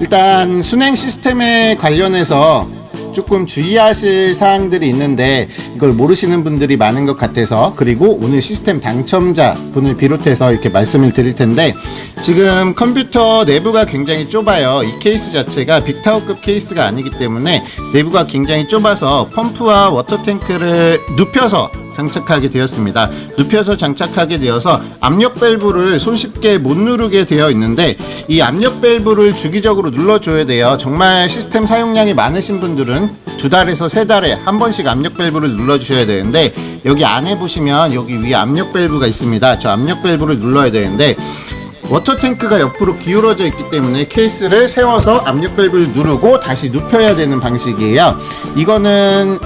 일단 수냉 시스템에 관련해서 조금 주의하실 사항들이 있는데 이걸 모르시는 분들이 많은 것 같아서 그리고 오늘 시스템 당첨자 분을 비롯해서 이렇게 말씀을 드릴 텐데 지금 컴퓨터 내부가 굉장히 좁아요. 이 케이스 자체가 big tower급 케이스가 아니기 때문에 내부가 굉장히 좁아서 펌프와 water tank를 눕혀서 장착하게 되었습니다. 눕혀서 장착하게 되어서 압력 밸브를 손쉽게 못 누르게 되어 있는데 이 압력 밸브를 주기적으로 눌러줘야 돼요. 정말 시스템 사용량이 많으신 분들은 두 달에서 세 달에 한 번씩 압력 밸브를 눌러주셔야 되는데 여기 안에 보시면 여기 위에 압력 밸브가 있습니다. 저 압력 밸브를 눌러야 되는데 water tank가 옆으로 기울어져 있기 때문에 케이스를 세워서 압력 밸브를 누르고 다시 눕혀야 되는 방식이에요. 이거는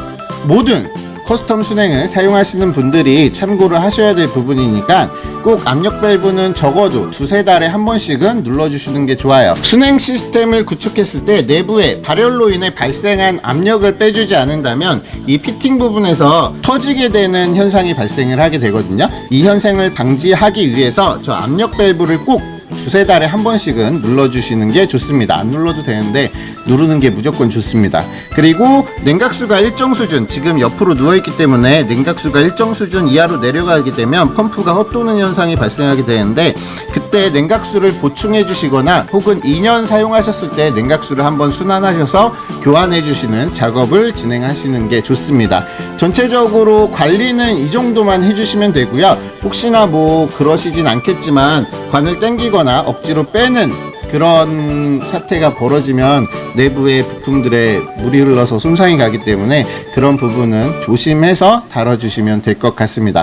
모든 custom 수냉을 사용하시는 분들이 참고를 하셔야 될 부분이니까 꼭 압력 밸브는 적어도 두세 달에 한 번씩은 눌러주시는 게 좋아요. 순행 시스템을 구축했을 때 내부에 발열로 인해 발생한 압력을 빼주지 않는다면 이 피팅 부분에서 터지게 되는 현상이 발생을 하게 되거든요. 이 현상을 방지하기 위해서 저 압력 밸브를 꼭 두세 달에 한 번씩은 눌러주시는 게 좋습니다. 안 눌러도 되는데 누르는 게 무조건 좋습니다. 그리고 냉각수가 일정 수준, 지금 옆으로 누워있기 때문에 냉각수가 일정 수준 이하로 내려가게 되면 펌프가 헛도는 현상이 발생하게 되는데 그때 냉각수를 보충해 주시거나 혹은 2년 사용하셨을 때 냉각수를 한번 순환하셔서 교환해 주시는 작업을 진행하시는 게 좋습니다. 전체적으로 관리는 이 정도만 해주시면 되고요. 혹시나 뭐 그러시진 않겠지만 관을 당기거나 억지로 빼는 그런 사태가 벌어지면 내부의 부품들에 물이 흘러서 손상이 가기 때문에 그런 부분은 조심해서 다뤄주시면 될 것 같습니다.